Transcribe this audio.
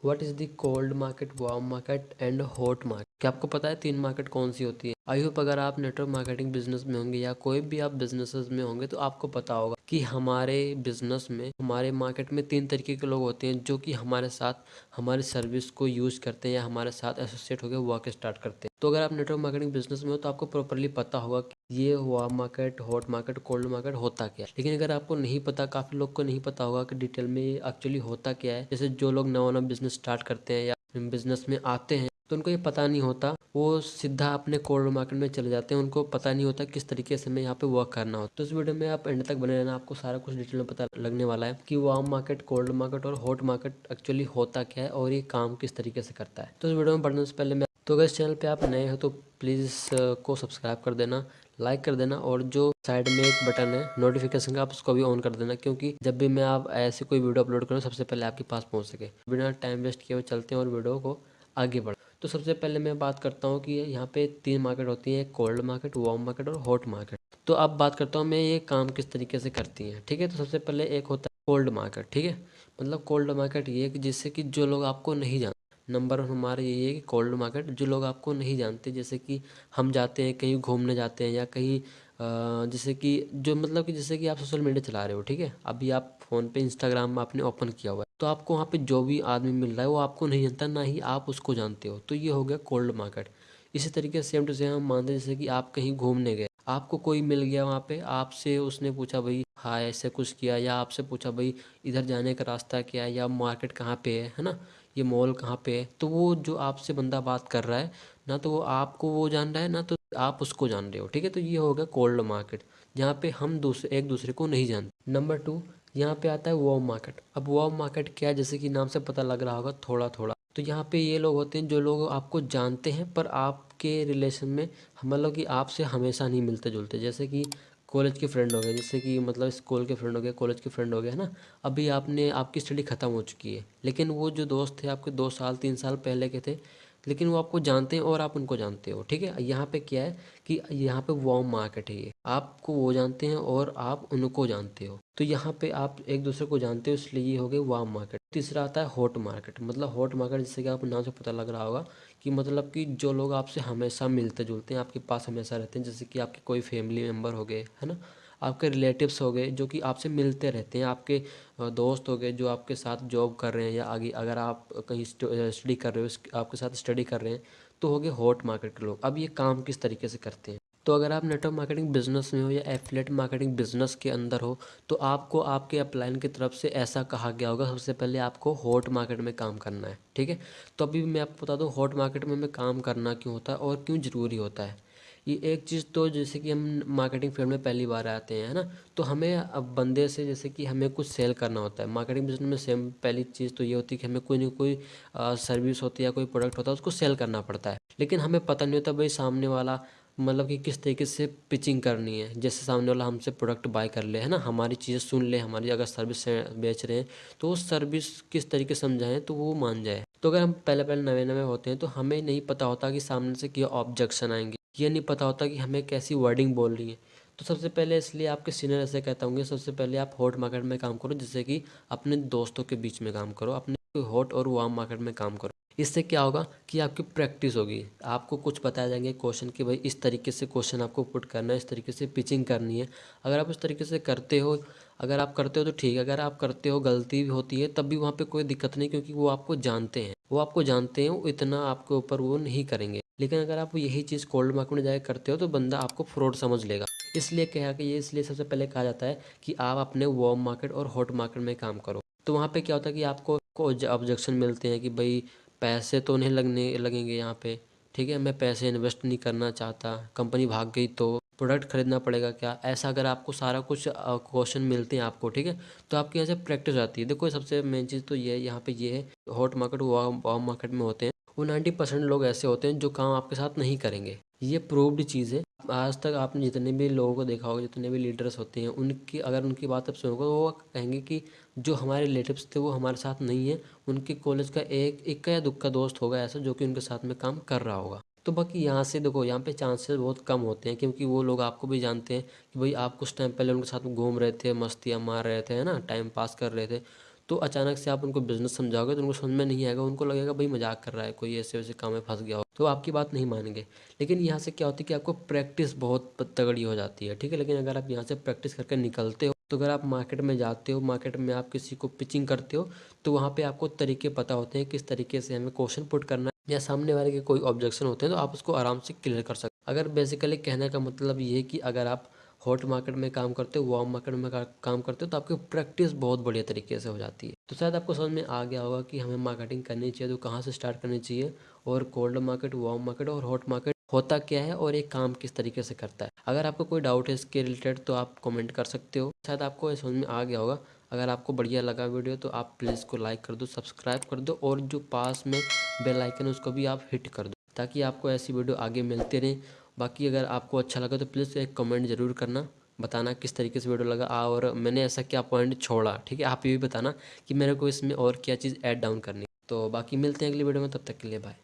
what is the cold market warm market and hot market? क्या आपको पता है तीन मार्केट कौन सी होती है? आई होप अगर आप नेटवर्क मार्केटिंग बिज़नेस में होंगे या कोई भी आप बिज़नेस में होंगे तो आपको पता होगा कि हमारे बिज़नेस में, हमारे मार्केट में तीन तरीके के लोग होते हैं, जो कि हमारे साथ, हमारी सर्विस को यूज़ करते हैं या हमारे साथ एसोसिएट होकर वर्क स्टार्ट करते हैं। तो अगर आप नेटवर्क मार्केटिंग बिज़नेस में हो तो आपको प्रॉपरली पता होगा कि ये warm market hot market cold market होता क्या है। लेकिन अगर आपको नहीं पता, काफ़ी लोग को नहीं पता होगा कि डिटेल में एक्चुअली होता क्या है। जैसे जो लोग नवा नवा बिज़नेस स्टार्ट करते हैं या बिज़नेस में आते हैं तो उनको ये पता नहीं होता। वो सीधा अपने कोल्ड मार्केट में चले जाते हैं। उनको पता नहीं होता किस तरीके से हमें यहाँ पे वर्क करना हो। तो इस वीडियो में आप एंड तक बने रहना। आपको सारा कुछ डिटेल में पता लगने वाला है कि वार्म मार्केट कोल्ड मार्केट और हॉट मार्केट एक्चुअली होता क्या है और ये काम किस तरीके से करता है। तो इस वीडियो में बढ़ने से पहले मैं तो अगर इस चैनल पे आप नए हो तो प्लीज़ को सब्सक्राइब कर देना लाइक कर देना और जो साइड में एक बटन है नोटिफिकेशन का, आप उसको भी ऑन कर देना क्योंकि जब भी मैं आप ऐसे कोई वीडियो अपलोड करूँ, सबसे पहले आपके पास पहुँच सके। बिना टाइम वेस्ट किए हुए चलते हैं और वीडियो को आगे बढ़। तो सबसे पहले मैं बात करता हूँ कि यहाँ पे तीन मार्केट होती हैं कोल्ड मार्केट वार्म मार्केट और हॉट मार्केट तो अब बात करता हूँ मैं ये काम किस तरीके से करती हैं, ठीक है? तो सबसे पहले एक होता है कोल्ड मार्केट ठीक है? मतलब कोल्ड मार्केट ये कि जिससे कि जो लोग आपको नहीं जानते नंबर वन हमारा यही है कि कोल्ड मार्केट जो लोग आपको नहीं जानते, जैसे कि हम जाते हैं, कहीं घूमने जाते हैं या कहीं जैसे कि, जो मतलब कि जैसे कि आप सोशल मीडिया चला रहे हो, ठीक है? अभी आप फ़ोन पे इंस्टाग्राम आपने ओपन किया हुआ है तो आपको वहाँ पे जो भी आदमी मिल रहा है, वो आपको नहीं जानता, ना ही आप उसको जानते हो। तो ये हो गया कोल्ड मार्केट इसी तरीके सेम टू सेम हम मानते जैसे कि आप कहीं घूमने गए, आपको कोई मिल गया वहाँ पे, आपसे उसने पूछा, भाई हाँ ऐसे कुछ किया? या आपसे पूछा, भाई, इधर जाने का रास्ता क्या है? या मार्केट कहाँ पे है? है ना? ये मॉल कहाँ पे है? तो वो जो आपसे बंदा बात कर रहा है, ना तो वो आपको वो जान रहा है, ना तो आप उसको जान रहे हो, ठीक है? तो ये हो गया कोल्ड मार्केट जहाँ पे हम दूसरे एक दूसरे को नहीं जानते। नंबर टू यहाँ पे आता है वॉम मार्केट अब वॉम मार्केट क्या है? जैसे कि नाम से पता लग रहा होगा थोड़ा थोड़ा तो यहाँ पे ये लोग होते हैं जो लोग आपको जानते हैं, पर आपके रिलेशन में मतलब कि आपसे हमेशा नहीं मिलते जुलते जैसे कि कॉलेज के फ्रेंड हो गए, जैसे कि मतलब स्कूल के फ्रेंड हो गए कॉलेज के फ्रेंड हो गए, है ना? अभी आपने, आपकी स्टडी ख़त्म हो चुकी है। लेकिन वो जो दोस्त थे, आपके दो साल, तीन साल पहले के थे लेकिन वो आपको जानते हैं और आप उनको जानते हो, ठीक है? यहाँ पे क्या है कि यहाँ पे वॉर्म मार्केट है ये। आपको वो जानते हैं और आप उनको जानते हो। तो यहाँ पे आप एक दूसरे को जानते हो, इसलिए ये हो गए वार्म मार्केट तीसरा आता है हॉट मार्केट मतलब हॉट मार्केट जिससे कि आपको नाम से पता लग रहा होगा कि मतलब कि जो लोग आपसे हमेशा मिलते जुलते हैं, आपके पास हमेशा रहते हैं, जैसे कि आपके कोई फैमिली मेंबर हो गए, है ना? आपके रिलेटिव्स हो गए, जो कि आपसे मिलते रहते हैं, आपके दोस्त हो गए, जो आपके साथ जॉब कर रहे हैं या आगे, अगर आप कहीं स्टडी कर रहे हो आपके साथ स्टडी कर रहे हैं तो हो गए हॉट मार्केट के लोग। अब ये काम किस तरीके से करते हैं? तो अगर आप नेटवर्क मार्केटिंग बिज़नेस में हो या एफिलेट मार्केटिंग बिज़नेस के अंदर हो तो आपको आपके अपलाइन की तरफ़ से ऐसा कहा गया होगा, सबसे पहले आपको हॉट मार्केट में काम करना है, ठीक है? तो अभी मैं आपको बता दूँ हॉट मार्केट में हमें काम करना क्यों होता है और क्यों ज़रूरी होता है? ये एक चीज़ तो जैसे कि हम मार्केटिंग फ़ील्ड में पहली बार आते हैं, है ना? तो हमें अब बंदे से जैसे कि हमें कुछ सेल करना होता है। मार्केटिंग बिज़नेस में सेम पहली चीज़ तो ये होती है कि हमें कोई ना कोई सर्विस होती है या कोई प्रोडक्ट होता है, उसको सेल करना पड़ता है। लेकिन हमें पता नहीं होता भाई सामने वाला मतलब कि किस तरीके से पिचिंग करनी है। जैसे सामने वाला हमसे प्रोडक्ट बाय कर ले, है ना? हमारी चीज़ें सुन ले, हमारी अगर सर्विस बेच रहे हैं तो वो सर्विस किस तरीके से समझाएँ तो वो मान जाए। तो अगर हम पहले पहले नवे नवे होते हैं तो हमें नहीं पता होता कि सामने से क्या ऑब्जेक्शन आएँगे। ये नहीं पता होता कि हमें कैसी वर्डिंग बोल रही है। तो सबसे पहले इसलिए आपके सीनियर ऐसे कहता हूँ सबसे पहले आप हॉट मार्केट में काम करो, जिससे कि अपने दोस्तों के बीच में काम करो, अपने हॉट और वार्म मार्केट में काम करो। इससे क्या होगा कि आपकी प्रैक्टिस होगी। आपको कुछ बताया जाएँगे क्वेश्चन कि भाई इस तरीके से क्वेश्चन आपको पुट करना है, इस तरीके से पिचिंग करनी है। अगर आप इस तरीके से करते हो, अगर आप करते हो तो ठीक है, अगर आप करते हो, गलती भी होती है, तब भी वहाँ पे कोई दिक्कत नहीं, क्योंकि वो आपको जानते हैं। वो आपको जानते हैं इतना आपके ऊपर वो नहीं करेंगे। लेकिन अगर आप यही चीज़ कोल्ड मार्केट में जाकर करते हो तो बंदा आपको फ्रॉड समझ लेगा। इसलिए कहा कि ये इसलिए सबसे पहले कहा जाता है कि आप अपने वार्म मार्केट और हॉट मार्केट में काम करो। तो वहाँ पे क्या होता है कि आपको ऑब्जेक्शन मिलते हैं कि भाई, पैसे तो नहीं लगने, लगेंगे यहाँ पे। ठीक है, मैं पैसे इन्वेस्ट नहीं करना चाहता कंपनी भाग गई तो प्रोडक्ट खरीदना पड़ेगा क्या? ऐसा अगर आपको सारा कुछ क्वेश्चन मिलते हैं आपको, ठीक है? तो आपके यहाँ से प्रैक्टिस आती है। देखो, सबसे मेन चीज़ तो ये यहाँ पे ये है हॉट मार्केट वार्म मार्केट में होते हैं। वो नाइन्टी परसेंट लोग ऐसे होते हैं जो काम आपके साथ नहीं करेंगे। ये प्रूव्ड चीज़ है। आज तक आपने जितने भी लोगों को देखा होगा, जितने भी लीडर्स होते हैं, उनकी, अगर उनकी बात आप सुनोगे तो वो कहेंगे कि जो हमारे रिलेटिव्स थे, वो हमारे साथ नहीं है। उनके कॉलेज का एक इक्का या दुख का दोस्त होगा ऐसा जो कि उनके साथ में काम कर रहा होगा। तो बाकी यहाँ से देखो, यहाँ पे चांसेस बहुत कम होते हैं क्योंकि वो लोग आपको भी जानते हैं कि भाई आप कुछ टाइम पहले उनके साथ घूम रहे थे, मस्तियाँ मार रहे थे, है ना? टाइम पास कर रहे थे। तो अचानक से आप उनको बिज़नेस समझाओगे तो उनको समझ में नहीं आएगा, उनको लगेगा, भाई, मज़ाक कर रहा है, कोई ऐसे वैसे काम में फंस गया हो। तो आपकी बात नहीं मानेंगे। लेकिन यहाँ से क्या होती है कि आपको प्रैक्टिस बहुत तगड़ी हो जाती है, ठीक है? लेकिन अगर आप यहाँ से प्रैक्टिस करके निकलते हो तो अगर आप मार्केट में जाते हो मार्केट में आप किसी को पिचिंग करते हो तो वहाँ पे आपको तरीके पता होते हैं किस तरीके से हमें क्वेश्चन पुट करना है या सामने वाले के कोई ऑब्जेक्शन होते हैं तो आप उसको आराम से क्लियर कर सकते अगर बेसिकली कहने का मतलब ये है कि अगर आप हॉट मार्केट में काम करते हो, वार्म मार्केट में काम करते हो तो आपकी प्रैक्टिस बहुत बढ़िया तरीके से हो जाती है। तो शायद आपको समझ में आ गया होगा कि हमें मार्केटिंग करनी चाहिए तो कहाँ से स्टार्ट करनी चाहिए, और कोल्ड मार्केट, वार्म मार्केट और हॉट मार्केट होता क्या है और एक काम किस तरीके से करता है। अगर आपको कोई डाउट है इसके रिलेटेड तो आप कमेंट कर सकते हो। शायद आपको समझ में आ गया होगा, अगर आपको बढ़िया लगा वीडियो तो आप प्लीज़ इसको लाइक कर दो, सब्सक्राइब कर दो, और जो पास में बेल आइकन है, उसको भी आप हिट कर दो, ताकि आपको ऐसी वीडियो आगे मिलते रहें बाकी अगर आपको अच्छा लगा तो प्लीज़ एक कमेंट ज़रूर करना, बताना किस तरीके से वीडियो लगा और मैंने ऐसा क्या पॉइंट छोड़ा, ठीक है? आप ये भी बताना कि मेरे को इसमें और क्या चीज़ ऐड डाउन करनी तो बाकी मिलते हैं अगली वीडियो में, तब तक के लिए बाय